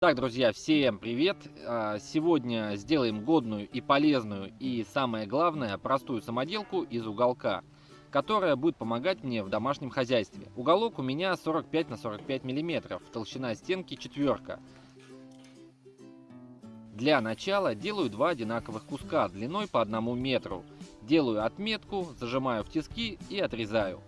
Так, друзья, всем привет! А, сегодня сделаем годную и полезную и, самое главное, простую самоделку из уголка, которая будет помогать мне в домашнем хозяйстве. Уголок у меня 45 на 45 миллиметров, толщина стенки четверка. Для начала делаю два одинаковых куска длиной по одному метру. Делаю отметку, зажимаю в тиски и отрезаю.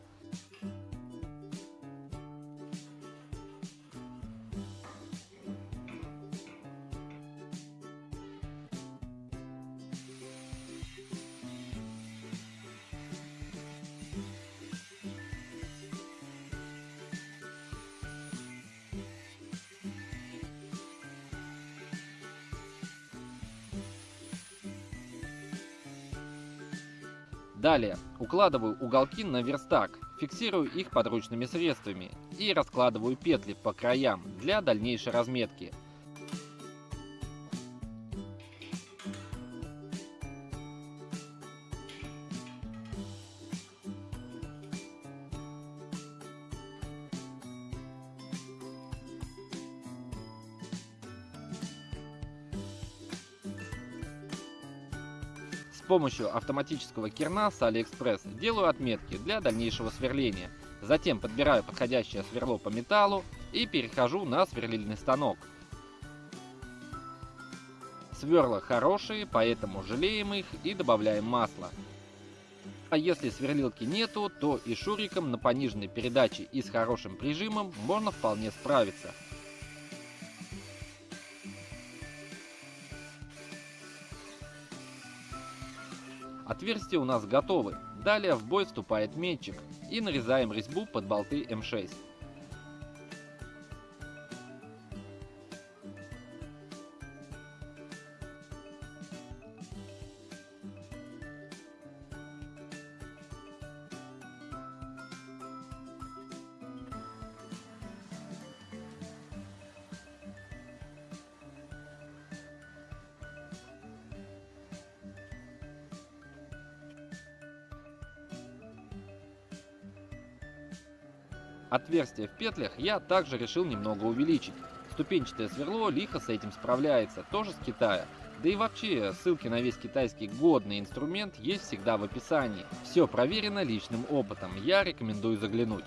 Далее укладываю уголки на верстак, фиксирую их подручными средствами и раскладываю петли по краям для дальнейшей разметки. Помощью автоматического керна с AliExpress делаю отметки для дальнейшего сверления. Затем подбираю подходящее сверло по металлу и перехожу на сверлильный станок. Сверла хорошие, поэтому жалеем их и добавляем масло. А если сверлилки нету, то и шуриком на пониженной передаче и с хорошим прижимом можно вполне справиться. Отверстия у нас готовы. Далее в бой вступает метчик и нарезаем резьбу под болты М6. Отверстие в петлях я также решил немного увеличить. Ступенчатое сверло лихо с этим справляется, тоже с Китая. Да и вообще, ссылки на весь китайский годный инструмент есть всегда в описании. Все проверено личным опытом, я рекомендую заглянуть.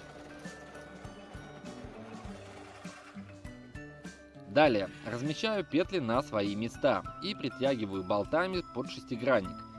Далее, размещаю петли на свои места и притягиваю болтами под шестигранник.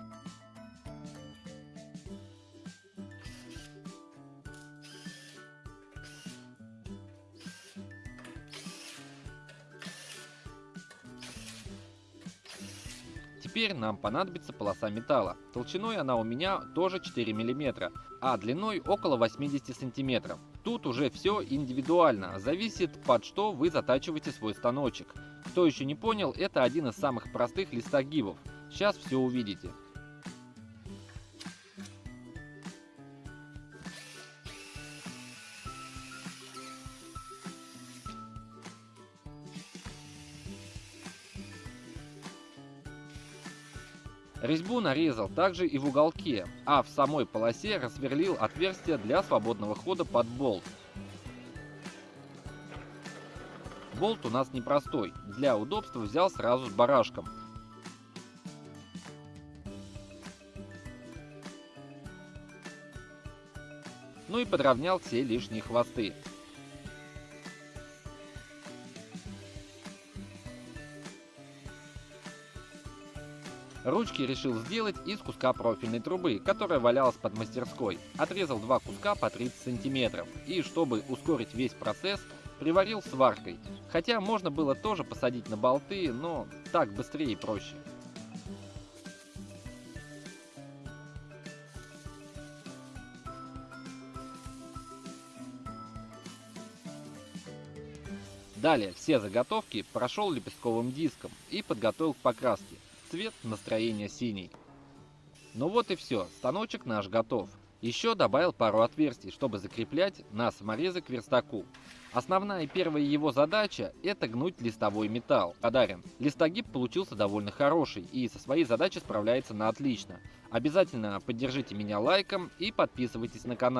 Теперь нам понадобится полоса металла. Толщиной она у меня тоже 4 мм, а длиной около 80 см. Тут уже все индивидуально, зависит под что вы затачиваете свой станочек. Кто еще не понял, это один из самых простых листогибов. Сейчас все увидите. Резьбу нарезал также и в уголке, а в самой полосе рассверлил отверстие для свободного хода под болт. Болт у нас непростой, для удобства взял сразу с барашком. Ну и подровнял все лишние хвосты. Ручки решил сделать из куска профильной трубы, которая валялась под мастерской. Отрезал два куска по 30 сантиметров и, чтобы ускорить весь процесс, приварил сваркой. Хотя можно было тоже посадить на болты, но так быстрее и проще. Далее все заготовки прошел лепестковым диском и подготовил к покраске цвет настроения синий. Ну вот и все, станочек наш готов. Еще добавил пару отверстий, чтобы закреплять на саморезы к верстаку. Основная и первая его задача – это гнуть листовой металл. Подарен. Листогиб получился довольно хороший и со своей задачей справляется на отлично. Обязательно поддержите меня лайком и подписывайтесь на канал.